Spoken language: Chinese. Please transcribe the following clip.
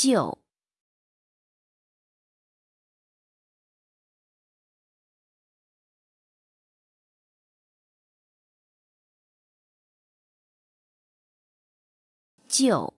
就就